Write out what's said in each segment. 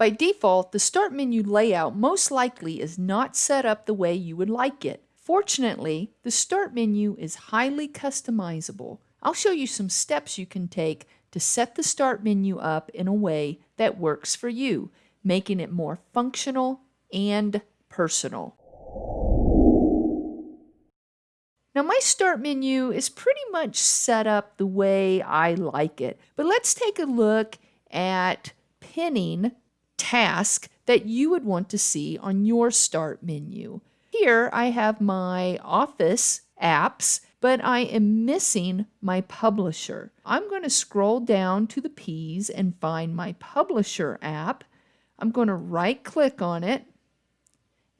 By default, the Start menu layout most likely is not set up the way you would like it. Fortunately, the Start menu is highly customizable. I'll show you some steps you can take to set the Start menu up in a way that works for you, making it more functional and personal. Now my start menu is pretty much set up the way I like it, but let's take a look at pinning task that you would want to see on your start menu. Here I have my Office apps, but I am missing my publisher. I'm going to scroll down to the P's and find my publisher app. I'm going to right click on it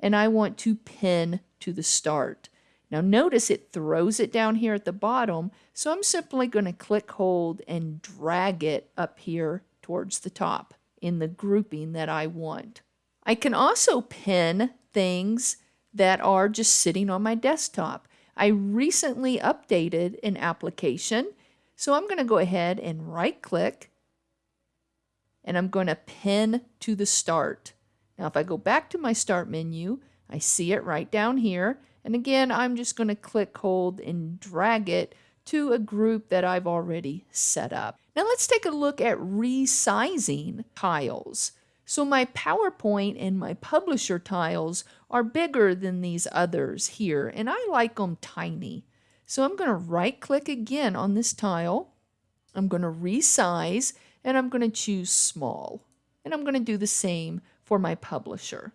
and I want to pin to the start. Now notice it throws it down here at the bottom, so I'm simply going to click hold and drag it up here towards the top in the grouping that I want. I can also pin things that are just sitting on my desktop. I recently updated an application, so I'm going to go ahead and right click and I'm going to pin to the start. Now if I go back to my start menu, I see it right down here. And again, I'm just going to click hold and drag it to a group that I've already set up. Now let's take a look at resizing tiles. So my PowerPoint and my publisher tiles are bigger than these others here, and I like them tiny. So I'm going to right click again on this tile. I'm going to resize, and I'm going to choose small. And I'm going to do the same for my publisher.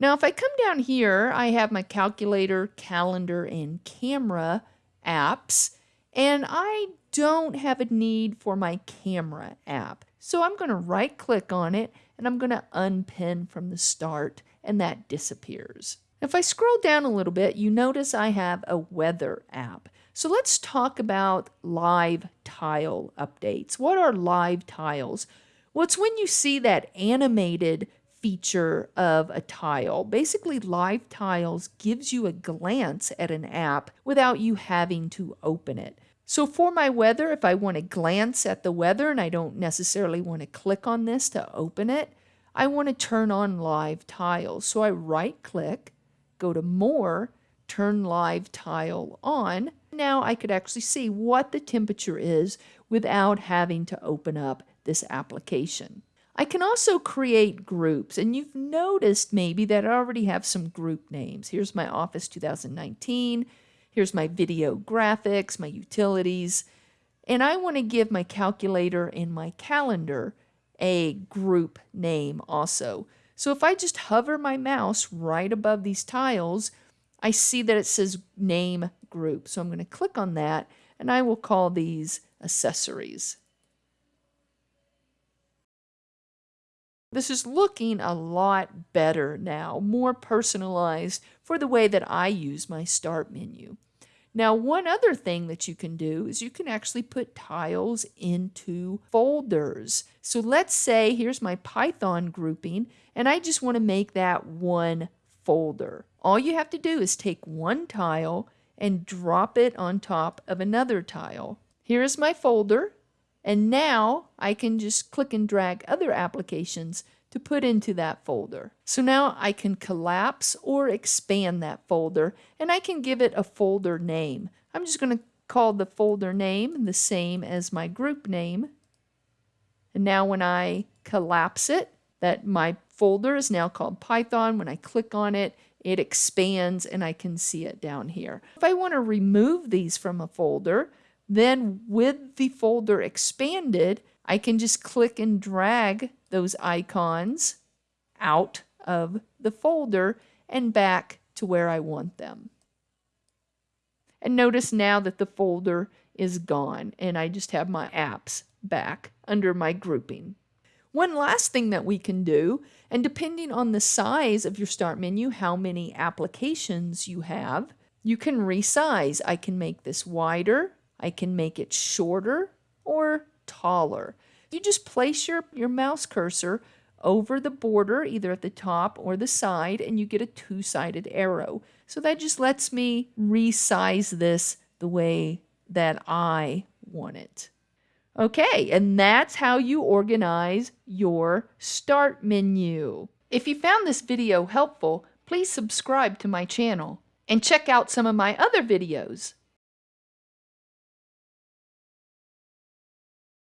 Now, if I come down here, I have my calculator, calendar, and camera apps, and I don't have a need for my camera app. So I'm going to right click on it and I'm going to unpin from the start and that disappears. If I scroll down a little bit, you notice I have a weather app. So let's talk about live tile updates. What are live tiles? Well, it's when you see that animated feature of a tile. Basically, Live Tiles gives you a glance at an app without you having to open it. So for my weather, if I want to glance at the weather and I don't necessarily want to click on this to open it, I want to turn on Live Tiles. So I right click, go to More, turn Live Tile on. Now I could actually see what the temperature is without having to open up this application. I can also create groups, and you've noticed maybe that I already have some group names. Here's my Office 2019, here's my video graphics, my utilities, and I want to give my calculator and my calendar a group name also. So if I just hover my mouse right above these tiles, I see that it says name group. So I'm going to click on that and I will call these accessories. This is looking a lot better now, more personalized for the way that I use my start menu. Now, one other thing that you can do is you can actually put tiles into folders. So let's say here's my Python grouping, and I just want to make that one folder. All you have to do is take one tile and drop it on top of another tile. Here's my folder, and now I can just click and drag other applications to put into that folder. So now I can collapse or expand that folder and I can give it a folder name. I'm just going to call the folder name the same as my group name. And now when I collapse it, that my folder is now called Python. When I click on it, it expands and I can see it down here. If I want to remove these from a folder, then with the folder expanded, I can just click and drag those icons out of the folder and back to where I want them. And notice now that the folder is gone and I just have my apps back under my grouping. One last thing that we can do, and depending on the size of your start menu, how many applications you have, you can resize. I can make this wider I can make it shorter or taller. You just place your, your mouse cursor over the border, either at the top or the side, and you get a two-sided arrow. So that just lets me resize this the way that I want it. Okay, and that's how you organize your start menu. If you found this video helpful, please subscribe to my channel and check out some of my other videos.